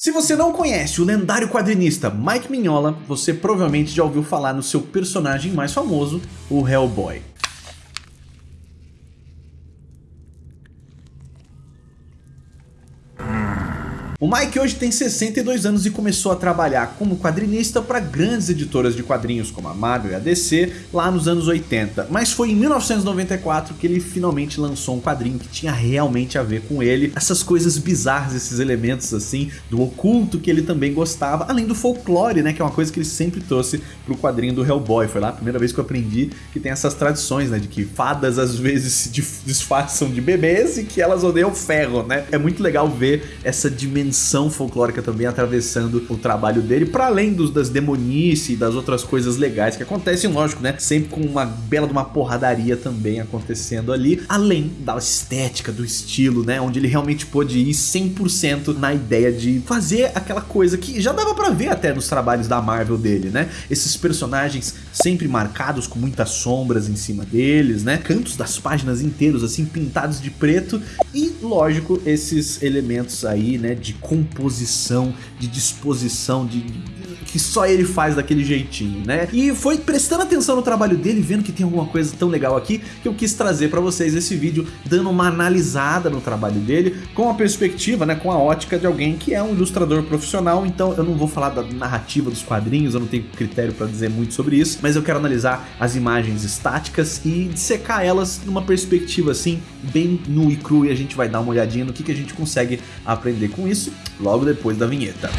Se você não conhece o lendário quadrinista Mike Mignola, você provavelmente já ouviu falar no seu personagem mais famoso, o Hellboy. O Mike hoje tem 62 anos e começou a trabalhar como quadrinista para grandes editoras de quadrinhos como a Marvel e a DC lá nos anos 80, mas foi em 1994 que ele finalmente lançou um quadrinho que tinha realmente a ver com ele, essas coisas bizarras, esses elementos assim, do oculto que ele também gostava, além do folclore, né, que é uma coisa que ele sempre trouxe pro quadrinho do Hellboy, foi lá a primeira vez que eu aprendi que tem essas tradições, né, de que fadas às vezes se disfarçam de bebês e que elas odeiam ferro, né, é muito legal ver essa dimensão dimensão folclórica também atravessando o trabalho dele, para além dos, das demonice e das outras coisas legais que acontecem, lógico, né? Sempre com uma bela de uma porradaria também acontecendo ali, além da estética, do estilo, né? Onde ele realmente pôde ir 100% na ideia de fazer aquela coisa que já dava para ver até nos trabalhos da Marvel dele, né? Esses personagens sempre marcados com muitas sombras em cima deles, né? Cantos das páginas inteiros assim pintados de preto e, lógico, esses elementos aí, né, de composição, de disposição, de, que só ele faz daquele jeitinho, né? E foi prestando atenção no trabalho dele, vendo que tem alguma coisa tão legal aqui, que eu quis trazer para vocês esse vídeo, dando uma analisada no trabalho dele, com a perspectiva, né, com a ótica de alguém que é um ilustrador profissional, então eu não vou falar da narrativa dos quadrinhos, eu não tenho critério para dizer muito sobre isso, mas eu quero analisar as imagens estáticas e dissecar elas numa perspectiva assim, bem nu e cru, e a gente vai dar uma olhadinha no que, que a gente consegue aprender com isso logo depois da vinheta.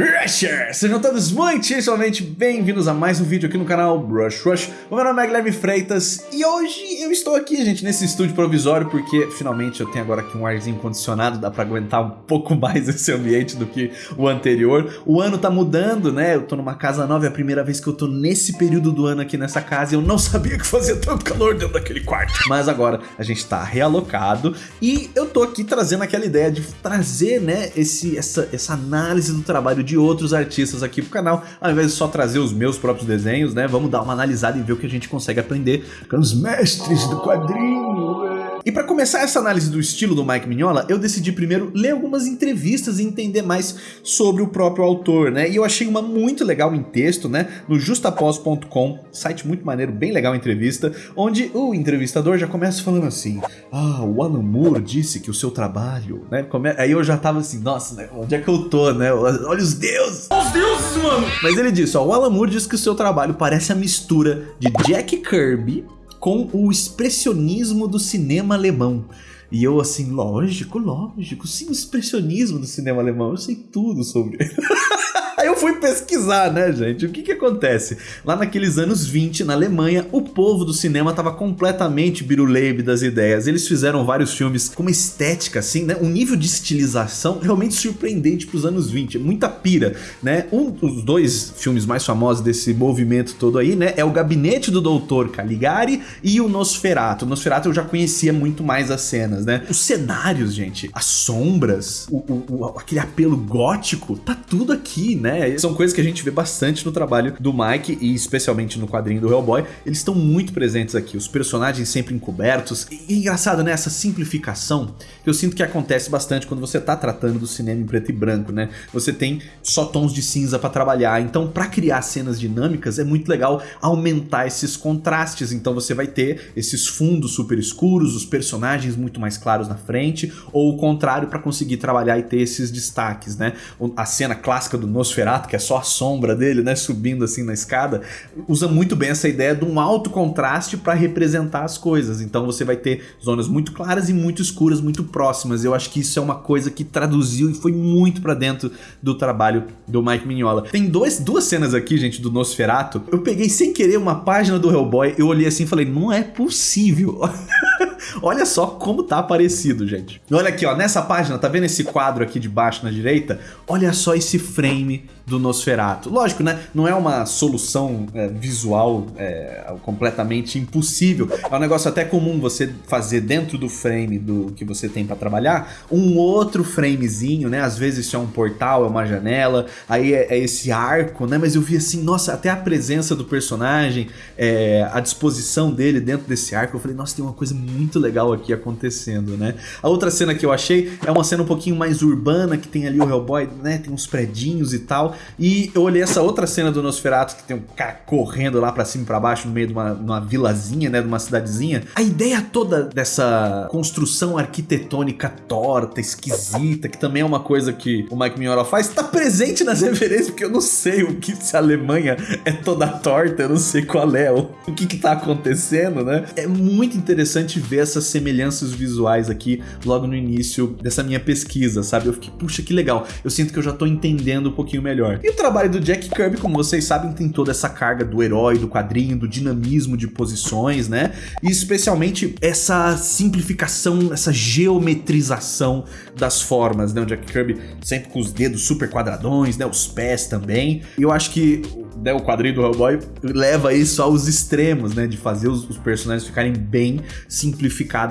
Rushers! Sejam todos muitíssimamente bem-vindos a mais um vídeo aqui no canal Brush Rush. O meu nome é Guilherme Freitas e hoje eu estou aqui, gente, nesse estúdio provisório porque finalmente eu tenho agora aqui um arzinho condicionado, dá pra aguentar um pouco mais esse ambiente do que o anterior. O ano tá mudando, né? Eu tô numa casa nova, é a primeira vez que eu tô nesse período do ano aqui nessa casa e eu não sabia que fazia tanto calor dentro daquele quarto. Mas agora a gente tá realocado e eu tô aqui trazendo aquela ideia de trazer, né, esse, essa, essa análise do trabalho trabalho de outros artistas aqui pro canal, ao invés de só trazer os meus próprios desenhos, né? Vamos dar uma analisada e ver o que a gente consegue aprender com os mestres do quadrinho? E para começar essa análise do estilo do Mike Mignola, eu decidi primeiro ler algumas entrevistas e entender mais sobre o próprio autor, né? E eu achei uma muito legal em texto, né? No justapós.com, site muito maneiro, bem legal a entrevista, onde o entrevistador já começa falando assim, ah, o Alan Moore disse que o seu trabalho, né? Aí eu já tava assim, nossa, né? onde é que eu tô, né? Olha os deuses! Os deuses, mano! Mas ele disse, ó, o Alan Moore disse que o seu trabalho parece a mistura de Jack Kirby com o expressionismo do cinema alemão. E eu assim, lógico, lógico, sim, o expressionismo do cinema alemão, eu sei tudo sobre. Aí eu fui pesquisar, né, gente? O que que acontece? Lá naqueles anos 20, na Alemanha, o povo do cinema estava completamente biruleibe das ideias. Eles fizeram vários filmes com uma estética, assim, né? Um nível de estilização realmente surpreendente para os anos 20. Muita pira, né? Um dos dois filmes mais famosos desse movimento todo aí, né? É o Gabinete do Doutor Caligari e o Nosferatu. O Nosferatu eu já conhecia muito mais as cenas, né? Os cenários, gente, as sombras, o, o, o aquele apelo gótico, tá tudo aqui, né? Né? São coisas que a gente vê bastante no trabalho do Mike e especialmente no quadrinho do Hellboy. Eles estão muito presentes aqui, os personagens sempre encobertos. E engraçado, né? Essa simplificação que eu sinto que acontece bastante quando você tá tratando do cinema em preto e branco, né? Você tem só tons de cinza para trabalhar, então para criar cenas dinâmicas é muito legal aumentar esses contrastes, então você vai ter esses fundos super escuros, os personagens muito mais claros na frente, ou o contrário para conseguir trabalhar e ter esses destaques, né? A cena clássica do Nosferatu Nosferatu, que é só a sombra dele, né, subindo assim na escada, usa muito bem essa ideia de um alto contraste para representar as coisas. Então você vai ter zonas muito claras e muito escuras, muito próximas. Eu acho que isso é uma coisa que traduziu e foi muito para dentro do trabalho do Mike Mignola. Tem dois, duas cenas aqui, gente, do Nosferatu. Eu peguei sem querer uma página do Hellboy, eu olhei assim e falei, não é possível. Olha só como tá parecido, gente. Olha aqui, ó, nessa página, tá vendo esse quadro aqui de baixo na direita? Olha só esse frame do Nosferatu. Lógico, né? Não é uma solução é, visual é, completamente impossível. É um negócio até comum você fazer dentro do frame do que você tem para trabalhar um outro framezinho, né? Às vezes isso é um portal, é uma janela, aí é, é esse arco, né? Mas eu vi assim, nossa, até a presença do personagem, é, a disposição dele dentro desse arco, eu falei, nossa, tem uma coisa muito muito legal aqui acontecendo, né? A outra cena que eu achei é uma cena um pouquinho mais urbana, que tem ali o Hellboy, né? Tem uns predinhos e tal. E eu olhei essa outra cena do Nosferatu, que tem um cara correndo lá pra cima e pra baixo, no meio de uma, uma vilazinha, né? De uma cidadezinha. A ideia toda dessa construção arquitetônica torta, esquisita, que também é uma coisa que o Mike Mignola faz, tá presente nas referências, porque eu não sei o que se a Alemanha é toda torta, eu não sei qual é, o, o que que tá acontecendo, né? É muito interessante ver essas semelhanças visuais aqui logo no início dessa minha pesquisa, sabe? Eu fiquei, puxa, que legal. Eu sinto que eu já tô entendendo um pouquinho melhor. E o trabalho do Jack Kirby, como vocês sabem, tem toda essa carga do herói, do quadrinho, do dinamismo de posições, né? E especialmente essa simplificação, essa geometrização das formas, né? O Jack Kirby sempre com os dedos super quadradões, né? Os pés também. E eu acho que né, o quadrinho do Hellboy leva isso aos extremos, né? De fazer os, os, personagens ficarem bem simplificados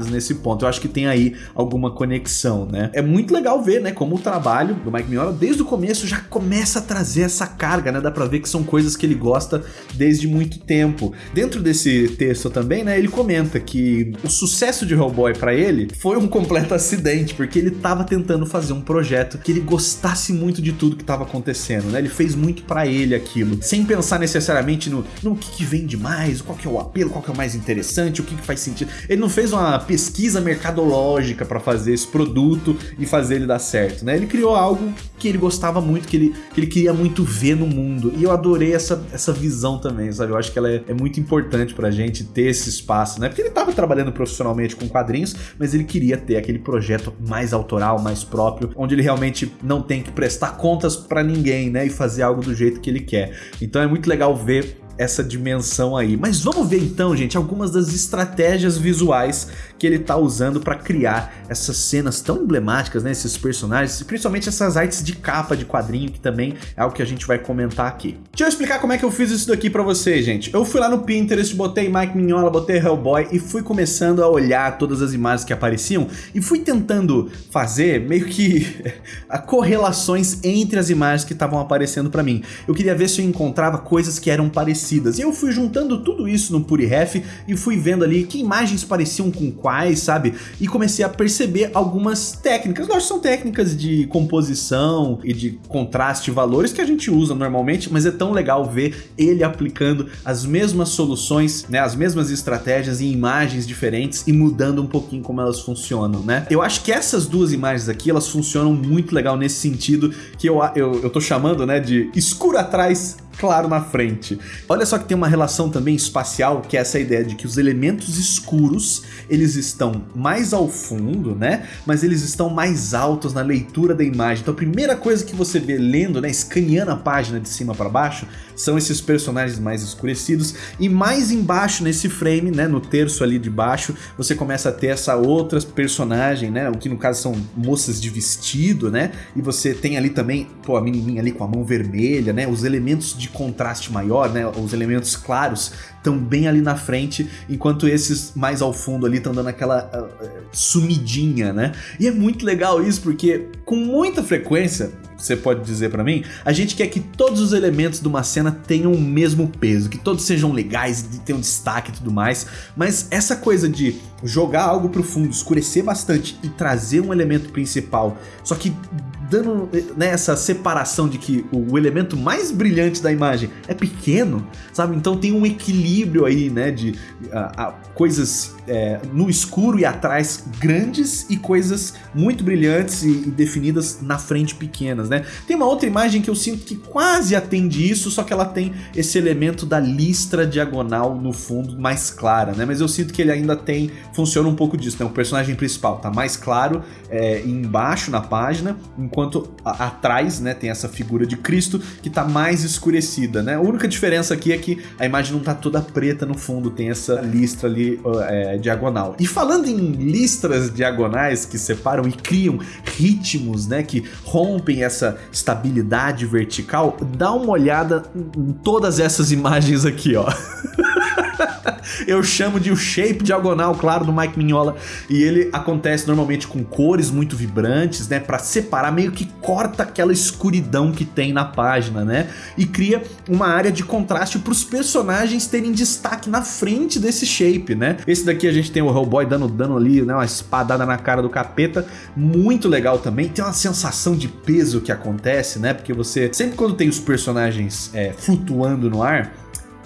nesse ponto. Eu acho que tem aí alguma conexão, né? É muito legal ver, né? Como o trabalho do Mike Mignola, desde o começo, já começa a trazer essa carga, né? Dá pra ver que são coisas que ele gosta desde muito tempo. Dentro desse texto também, né? Ele comenta que o sucesso de Hellboy para ele foi um completo acidente, porque ele tava tentando fazer um projeto que ele gostasse muito de tudo que tava acontecendo, né? Ele fez muito para ele aquilo, sem sem pensar necessariamente no, no que, que vende mais, qual que é o apelo, qual que é o mais interessante, o que, que faz sentido. Ele não fez uma pesquisa mercadológica para fazer esse produto e fazer ele dar certo, né? Ele criou algo que ele gostava muito, que ele, que ele queria muito ver no mundo. E eu adorei essa, essa visão também, sabe? Eu acho que ela é, é muito importante pra gente ter esse espaço, né? Porque ele tava trabalhando profissionalmente com quadrinhos, mas ele queria ter aquele projeto mais autoral, mais próprio, onde ele realmente não tem que prestar contas para ninguém, né? E fazer algo do jeito que ele quer. Então é muito legal ver essa dimensão aí. Mas vamos ver então, gente, algumas das estratégias visuais que ele tá usando para criar essas cenas tão emblemáticas, né, esses personagens, principalmente essas artes de capa de quadrinho, que também é algo que a gente vai comentar aqui. Deixa eu explicar como é que eu fiz isso daqui para vocês, gente. Eu fui lá no Pinterest, botei Mike Mignola, botei Hellboy e fui começando a olhar todas as imagens que apareciam e fui tentando fazer meio que correlações entre as imagens que estavam aparecendo para mim. Eu queria ver se eu encontrava coisas que eram parecidas. E eu fui juntando tudo isso no PuriRef e fui vendo ali que imagens pareciam com quais, sabe? E comecei a perceber algumas técnicas. Lógico, são técnicas de composição e de contraste valores que a gente usa normalmente, mas é tão legal ver ele aplicando as mesmas soluções, né, as mesmas estratégias em imagens diferentes e mudando um pouquinho como elas funcionam, né? Eu acho que essas duas imagens aqui, elas funcionam muito legal nesse sentido que eu, eu, eu tô chamando, né, de escuro atrás, claro na frente. Olha só que tem uma relação também espacial, que é essa ideia de que os elementos escuros, eles estão mais ao fundo, né? Mas eles estão mais altos na leitura da imagem. Então a primeira coisa que você vê lendo, né, escaneando a página de cima para baixo, são esses personagens mais escurecidos. E mais embaixo nesse frame, né, no terço ali de baixo, você começa a ter essa outra personagem, né? O que no caso são moças de vestido, né? E você tem ali também, pô, a menininha ali com a mão vermelha, né? Os elementos de contraste maior, né? Os elementos claros estão bem ali na frente, enquanto esses mais ao fundo ali estão dando aquela uh, sumidinha, né? E é muito legal isso, porque com muita frequência, você pode dizer para mim, a gente quer que todos os elementos de uma cena tenham o mesmo peso, que todos sejam legais, tenham destaque e tudo mais, mas essa coisa de jogar algo pro fundo, escurecer bastante e trazer um elemento principal, só que dando né, essa separação de que o elemento mais brilhante da imagem é pequeno, sabe? Então tem um equilíbrio aí, né, de coisas é, no escuro e atrás grandes e coisas muito brilhantes e, e, definidas na frente pequenas, né? Tem uma outra imagem que eu sinto que quase atende isso, só que ela tem esse elemento da listra diagonal no fundo mais clara, né? Mas eu sinto que ele ainda tem, funciona um pouco disso, né? O personagem principal tá mais claro é, embaixo na página, enquanto a, atrás, né, tem essa figura de Cristo que tá mais escurecida, né? A única diferença aqui é que a imagem não tá toda preta no fundo, tem essa listra ali é, diagonal. E falando em listras diagonais que separam e criam ritmos, né, que rompem essa estabilidade vertical, dá uma olhada em todas essas imagens aqui, ó. Eu chamo de o shape diagonal, claro, do Mike Mignola. E ele acontece normalmente com cores muito vibrantes, né? Pra separar, meio que corta aquela escuridão que tem na página, né? E cria uma área de contraste pros personagens terem destaque na frente desse shape, né? Esse daqui a gente tem o Hellboy dando dano ali, né? Uma espadada na cara do capeta. Muito legal também. Tem uma sensação de peso que acontece, né? Porque você, sempre quando tem os personagens é, flutuando no ar,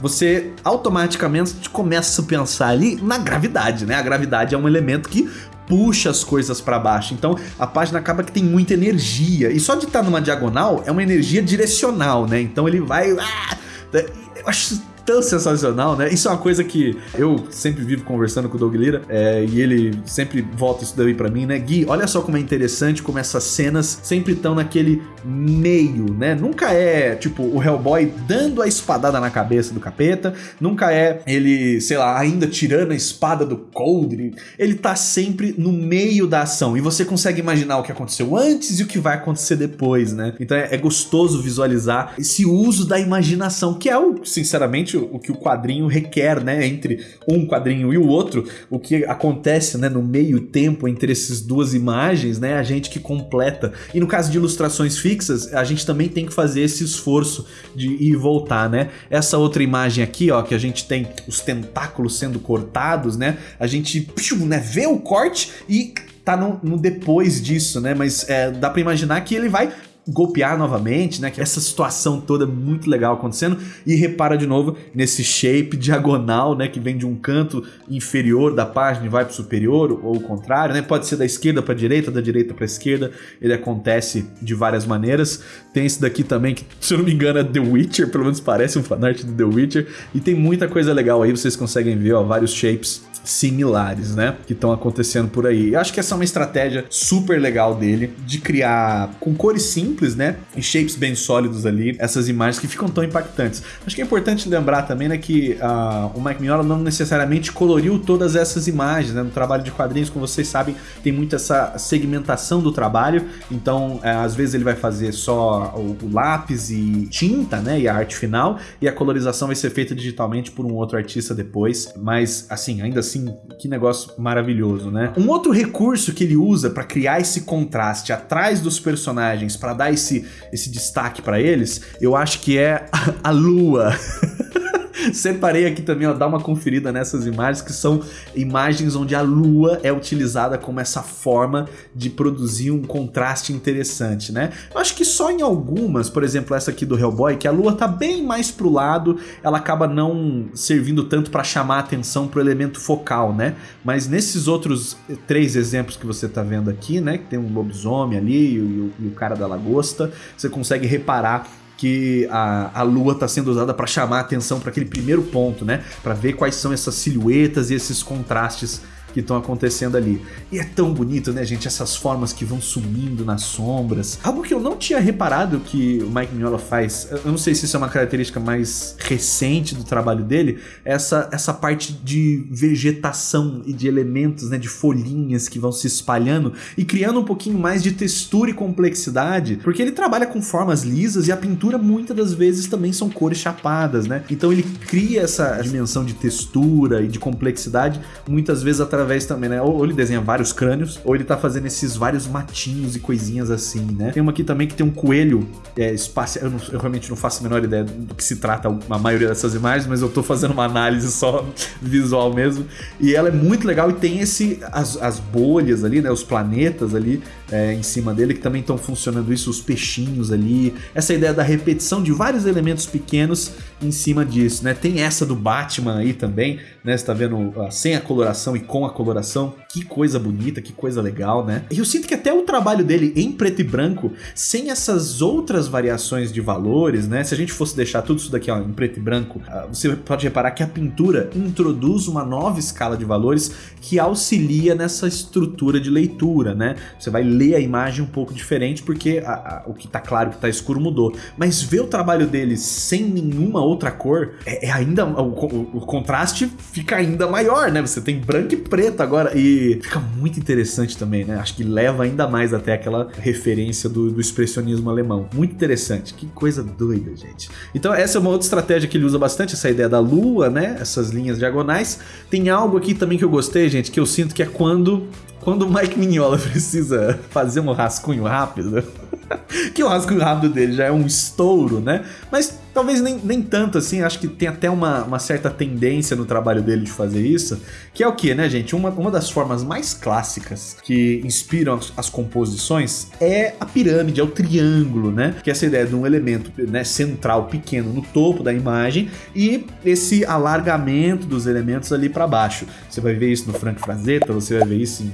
você automaticamente começa a pensar ali na gravidade, né? A gravidade é um elemento que puxa as coisas para baixo. Então a página acaba que tem muita energia. E só de estar numa diagonal é uma energia direcional, né? Então ele vai. Ah! Eu acho tão sensacional, né? Isso é uma coisa que eu sempre vivo conversando com o Doug Lira, é, e ele sempre volta isso daí pra mim, né? Gui, olha só como é interessante como essas cenas sempre estão naquele meio, né? Nunca é, tipo, o Hellboy dando a espadada na cabeça do capeta, nunca é ele, sei lá, ainda tirando a espada do Coldre, ele tá sempre no meio da ação, e você consegue imaginar o que aconteceu antes e o que vai acontecer depois, né? Então é, é gostoso visualizar esse uso da imaginação, que é o, sinceramente, o que o quadrinho requer, né? Entre um quadrinho e o outro, o que acontece, né? No meio tempo entre essas duas imagens, né? A gente que completa. E no caso de ilustrações fixas, a gente também tem que fazer esse esforço de ir e voltar, né? Essa outra imagem aqui, ó, que a gente tem os tentáculos sendo cortados, né? A gente né, vê o corte e tá no, no, depois disso, né? Mas é, dá para imaginar que ele vai golpear novamente, né? Que essa situação toda muito legal acontecendo. E repara de novo nesse shape diagonal, né? Que vem de um canto inferior da página e vai para superior, ou o contrário, né? Pode ser da esquerda para direita, da direita para esquerda. Ele acontece de várias maneiras. Tem esse daqui também, que se eu não me engano é The Witcher, pelo menos parece um fanart de The Witcher. E tem muita coisa legal aí, vocês conseguem ver, ó, vários shapes similares, né? Que estão acontecendo por aí. Eu acho que essa é uma estratégia super legal dele, de criar com cores simples, né? E shapes bem sólidos ali, essas imagens que ficam tão impactantes. Acho que é importante lembrar também, né, que uh, o Mike Mignola não necessariamente coloriu todas essas imagens, né? No trabalho de quadrinhos, como vocês sabem, tem muito essa segmentação do trabalho, então é, às vezes ele vai fazer só o, o lápis e tinta, né? E a arte final, e a colorização vai ser feita digitalmente por um outro artista depois, mas assim, ainda assim assim, que negócio maravilhoso, né? Um outro recurso que ele usa para criar esse contraste atrás dos personagens, para dar esse, esse destaque para eles, eu acho que é a lua. Separei aqui também, ó, dá uma conferida nessas imagens, que são imagens onde a lua é utilizada como essa forma de produzir um contraste interessante, né? Eu acho que só em algumas, por exemplo, essa aqui do Hellboy, que a lua tá bem mais pro lado, ela acaba não servindo tanto para chamar a atenção pro elemento focal, né? Mas nesses outros três exemplos que você tá vendo aqui, né, que tem um lobisomem ali e o, e o cara da lagosta, você consegue reparar que a, a lua está sendo usada para chamar a atenção para aquele primeiro ponto, né? Para ver quais são essas silhuetas e esses contrastes que estão acontecendo ali. E é tão bonito, né, gente? Essas formas que vão sumindo nas sombras. Algo que eu não tinha reparado que o Mike Mignola faz, eu não sei se isso é uma característica mais recente do trabalho dele, essa, essa parte de vegetação e de elementos, né, de folhinhas que vão se espalhando e criando um pouquinho mais de textura e complexidade, porque ele trabalha com formas lisas e a pintura muitas das vezes também são cores chapadas, né? Então ele cria essa dimensão de textura e de complexidade muitas vezes através através também, né? Ou ele desenha vários crânios, ou ele tá fazendo esses vários matinhos e coisinhas assim, né? Tem uma aqui também que tem um coelho é, espacial. Eu, eu, realmente não faço a menor ideia do que se trata a maioria dessas imagens, mas eu tô fazendo uma análise só visual mesmo. E ela é muito legal e tem esse as, as bolhas ali, né? Os planetas ali é, em cima dele que também estão funcionando isso, os peixinhos ali. Essa ideia da repetição de vários elementos pequenos em cima disso, né? Tem essa do Batman aí também, né? Você tá vendo sem a coloração e com a coloração. Que coisa bonita, que coisa legal, né? E eu sinto que até o trabalho dele em preto e branco, sem essas outras variações de valores, né? Se a gente fosse deixar tudo isso daqui ó, em preto e branco, uh, você pode reparar que a pintura introduz uma nova escala de valores que auxilia nessa estrutura de leitura, né? Você vai ler a imagem um pouco diferente porque a, a, o que tá claro, o que tá escuro mudou. Mas ver o trabalho dele sem nenhuma outra cor, é, é ainda o, o contraste fica ainda maior, né? Você tem branco e preto agora e fica muito interessante também, né? Acho que leva ainda mais demais até aquela referência do, do expressionismo alemão. Muito interessante, que coisa doida, gente. Então essa é uma outra estratégia que ele usa bastante, essa ideia da lua, né? Essas linhas diagonais. Tem algo aqui também que eu gostei, gente, que eu sinto que é quando quando o Mike Mignola precisa fazer um rascunho rápido, que o rascunho rápido dele já é um estouro, né? Mas Talvez nem, nem tanto assim, acho que tem até uma, uma certa tendência no trabalho dele de fazer isso, que é o que, né, gente? Uma, uma das formas mais clássicas que inspiram as, as, composições é a pirâmide, é o triângulo, né? Que é essa ideia de um elemento né, central pequeno no topo da imagem e esse alargamento dos elementos ali para baixo. Você vai ver isso no Frank Frazetta, você vai ver isso em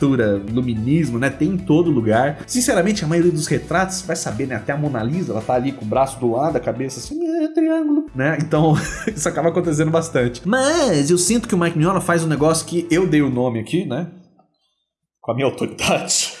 pintura, luminismo, né? Tem em todo lugar. Sinceramente, a maioria dos retratos, vai saber, né? Até a Mona Lisa, ela tá ali com o braço do lado, a cabeça assim, é triângulo, né? Então, isso acaba acontecendo bastante. Mas eu sinto que o Mike Mignola faz um negócio que eu dei o nome aqui, né? Com a minha autoridade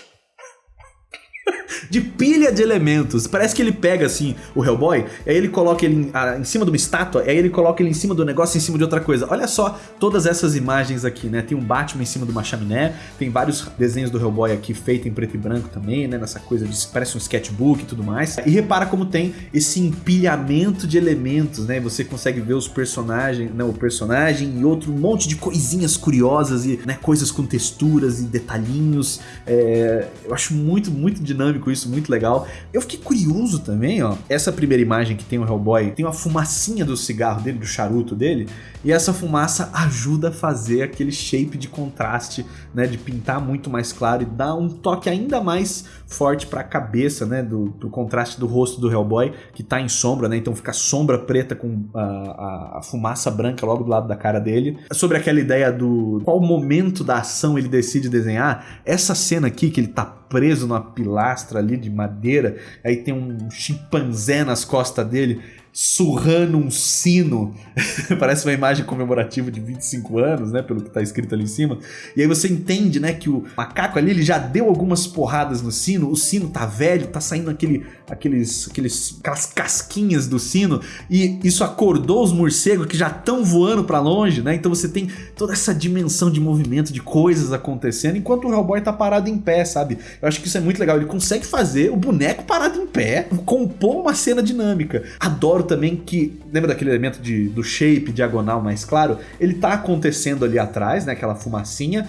de pilha de elementos. Parece que ele pega assim o Hellboy, aí ele coloca ele em, a, em, cima de uma estátua, aí ele coloca ele em cima do negócio, em cima de outra coisa. Olha só todas essas imagens aqui, né? Tem um Batman em cima de uma chaminé, tem vários desenhos do Hellboy aqui feito em preto e branco também, né? Nessa coisa de parece um sketchbook e tudo mais. E repara como tem esse empilhamento de elementos, né? Você consegue ver os personagens, né? O personagem e outro monte de coisinhas curiosas e né? coisas com texturas e detalhinhos. É... eu acho muito, muito dinâmico isso, muito legal. Eu fiquei curioso também, ó. Essa primeira imagem que tem o Hellboy, tem uma fumacinha do cigarro dele, do charuto dele, e essa fumaça ajuda a fazer aquele shape de contraste, né, de pintar muito mais claro e dar um toque ainda mais forte para a cabeça, né, do, do, contraste do rosto do Hellboy, que tá em sombra, né, então fica sombra preta com a, a, a, fumaça branca logo do lado da cara dele. Sobre aquela ideia do qual momento da ação ele decide desenhar, essa cena aqui que ele tá preso numa pilastra ali de madeira, aí tem um chimpanzé nas costas dele, surrando um sino. Parece uma imagem comemorativa de 25 anos, né? Pelo que tá escrito ali em cima. E aí você entende, né? Que o macaco ali, ele já deu algumas porradas no sino. O sino tá velho, tá saindo aquele, aqueles, aqueles, aquelas casquinhas do sino. E isso acordou os morcegos que já estão voando para longe, né? Então você tem toda essa dimensão de movimento, de coisas acontecendo. Enquanto o Hellboy tá parado em pé, sabe? Eu acho que isso é muito legal. Ele consegue fazer o boneco parado em pé, compor uma cena dinâmica. Adoro também que, lembra daquele elemento de, do shape diagonal mais claro? Ele tá acontecendo ali atrás, né, aquela fumacinha,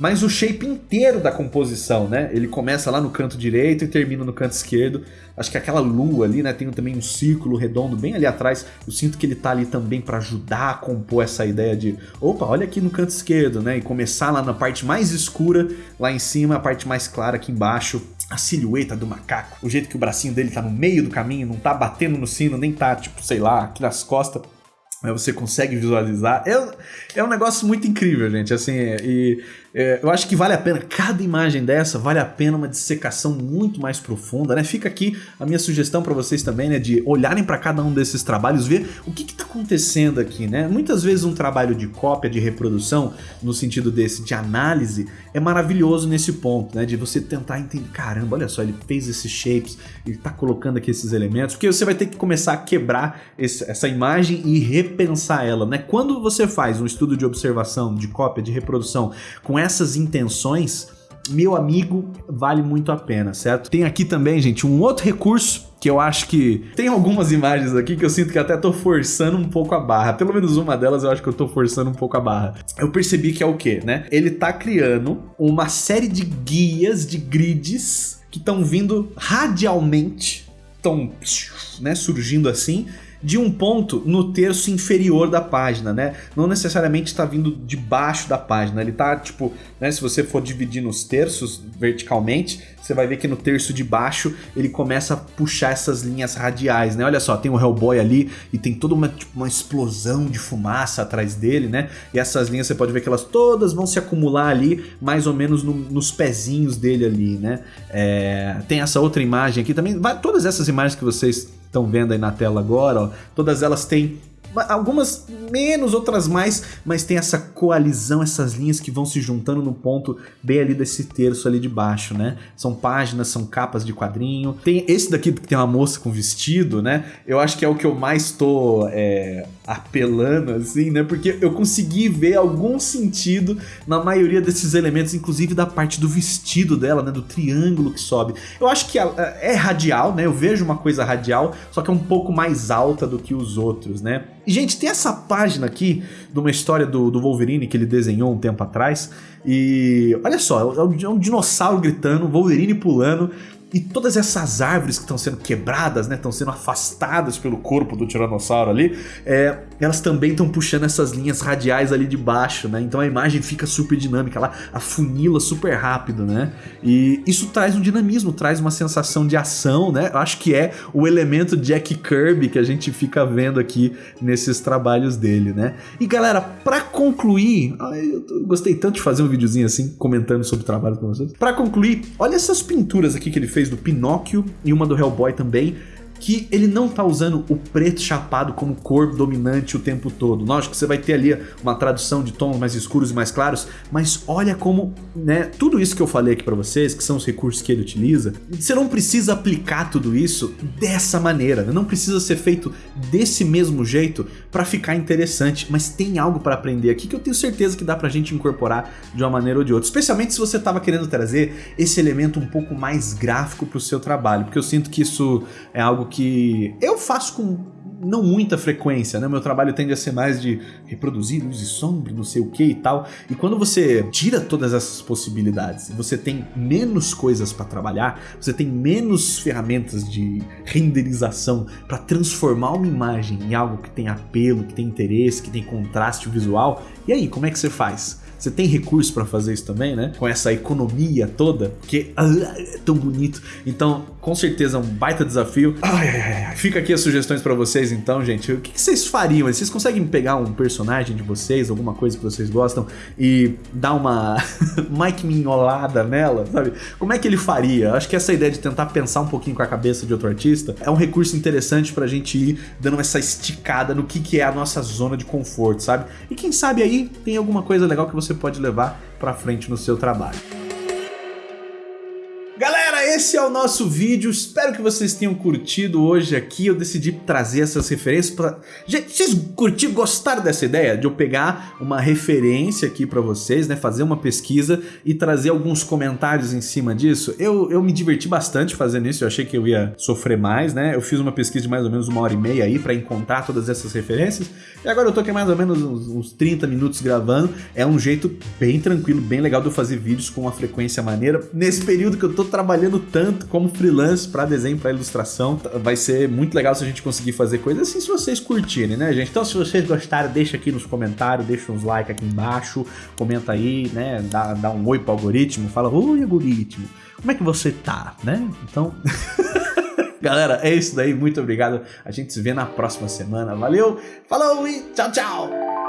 mas o shape inteiro da composição, né? Ele começa lá no canto direito e termina no canto esquerdo. Acho que aquela lua ali, né? Tem também um círculo redondo bem ali atrás. Eu sinto que ele tá ali também para ajudar a compor essa ideia de, opa, olha aqui no canto esquerdo, né? E começar lá na parte mais escura, lá em cima, a parte mais clara aqui embaixo a silhueta do macaco, o jeito que o bracinho dele tá no meio do caminho, não tá batendo no sino, nem tá, tipo, sei lá, aqui nas costas, mas você consegue visualizar. É, é um negócio muito incrível, gente, assim, e é, eu acho que vale a pena, cada imagem dessa vale a pena uma dissecação muito mais profunda, né? Fica aqui a minha sugestão para vocês também, né? De olharem para cada um desses trabalhos, ver o que está acontecendo aqui, né? Muitas vezes um trabalho de cópia, de reprodução, no sentido desse, de análise, é maravilhoso nesse ponto, né? De você tentar entender, caramba, olha só, ele fez esses shapes, ele está colocando aqui esses elementos, porque você vai ter que começar a quebrar esse, essa imagem e repensar ela, né? Quando você faz um estudo de observação, de cópia, de reprodução, com essas intenções, meu amigo, vale muito a pena, certo? Tem aqui também, gente, um outro recurso que eu acho que tem algumas imagens aqui que eu sinto que até tô forçando um pouco a barra. Pelo menos uma delas eu acho que eu tô forçando um pouco a barra. Eu percebi que é o que, né? Ele tá criando uma série de guias, de grids que estão vindo radialmente, estão né, surgindo assim de um ponto no terço inferior da página, né? Não necessariamente está vindo de baixo da página, ele tá tipo, né? Se você for dividir nos terços verticalmente, você vai ver que no terço de baixo ele começa a puxar essas linhas radiais, né? Olha só, tem o Hellboy ali e tem toda uma, tipo, uma explosão de fumaça atrás dele, né? E essas linhas você pode ver que elas todas vão se acumular ali, mais ou menos no, nos pezinhos dele ali, né? É, tem essa outra imagem aqui também, todas essas imagens que vocês estão vendo aí na tela agora, ó, todas elas têm algumas menos, outras mais, mas tem essa coalizão, essas linhas que vão se juntando no ponto bem ali desse terço ali de baixo, né? São páginas, são capas de quadrinho. Tem esse daqui que tem uma moça com vestido, né? Eu acho que é o que eu mais tô é, apelando, assim, né? Porque eu consegui ver algum sentido na maioria desses elementos, inclusive da parte do vestido dela, né? Do triângulo que sobe. Eu acho que é radial, né? Eu vejo uma coisa radial, só que é um pouco mais alta do que os outros, né? Gente, tem essa página aqui de uma história do, do Wolverine que ele desenhou um tempo atrás. E olha só, é um, é um dinossauro gritando, Wolverine pulando e todas essas árvores que estão sendo quebradas, né, estão sendo afastadas pelo corpo do tiranossauro ali, é, elas também estão puxando essas linhas radiais ali de baixo, né? Então a imagem fica super dinâmica, ela afunila super rápido, né? E isso traz um dinamismo, traz uma sensação de ação, né? Eu acho que é o elemento Jack Kirby que a gente fica vendo aqui nesses trabalhos dele, né? E galera, para concluir, eu gostei tanto de fazer um videozinho assim comentando sobre o trabalho com vocês. Para concluir, olha essas pinturas aqui que ele fez fez do Pinóquio e uma do Hellboy também, que ele não tá usando o preto chapado como cor dominante o tempo todo. Lógico que você vai ter ali uma tradução de tons mais escuros e mais claros, mas olha como, né, tudo isso que eu falei aqui para vocês, que são os recursos que ele utiliza, você não precisa aplicar tudo isso dessa maneira, né? não precisa ser feito desse mesmo jeito para ficar interessante, mas tem algo para aprender aqui que eu tenho certeza que dá pra gente incorporar de uma maneira ou de outra, especialmente se você tava querendo trazer esse elemento um pouco mais gráfico pro seu trabalho, porque eu sinto que isso é algo que eu faço com não muita frequência, né? Meu trabalho tende a ser mais de reproduzir luz e sombra, não sei o que e tal. E quando você tira todas essas possibilidades, você tem menos coisas para trabalhar, você tem menos ferramentas de renderização para transformar uma imagem em algo que tem apelo, que tem interesse, que tem contraste visual. E aí, como é que você faz? Você tem recurso para fazer isso também, né? Com essa economia toda, porque ah, é tão bonito. Então, com certeza é um baita desafio. Ai, ai, ai. Fica aqui as sugestões para vocês então, gente. O que, que, vocês fariam? Vocês conseguem pegar um personagem de vocês, alguma coisa que vocês gostam e dar uma Mike Minholada nela, sabe? Como é que ele faria? Acho que essa ideia de tentar pensar um pouquinho com a cabeça de outro artista é um recurso interessante pra gente ir dando essa esticada no que, que é a nossa zona de conforto, sabe? E quem sabe aí tem alguma coisa legal que você você pode levar para frente no seu trabalho esse é o nosso vídeo. Espero que vocês tenham curtido hoje aqui. Eu decidi trazer essas referências para... Gente, vocês curtiram, gostaram dessa ideia? De eu pegar uma referência aqui para vocês, né? Fazer uma pesquisa e trazer alguns comentários em cima disso. Eu, eu me diverti bastante fazendo isso. Eu achei que eu ia sofrer mais, né? Eu fiz uma pesquisa de mais ou menos uma hora e meia aí para encontrar todas essas referências. E agora eu tô aqui mais ou menos uns, uns 30 minutos gravando. É um jeito bem tranquilo, bem legal de eu fazer vídeos com uma frequência maneira. Nesse período que eu tô trabalhando tanto como freelance para desenho, para ilustração. Vai ser muito legal se a gente conseguir fazer coisas assim se vocês curtirem, né, gente? Então, se vocês gostaram, deixa aqui nos comentários, deixa uns like aqui embaixo, comenta aí, né? Dá, dá um oi pro algoritmo, fala, oi algoritmo, como é que você tá, né? Então... Galera, é isso daí, muito obrigado. A gente se vê na próxima semana. Valeu, falou e tchau, tchau!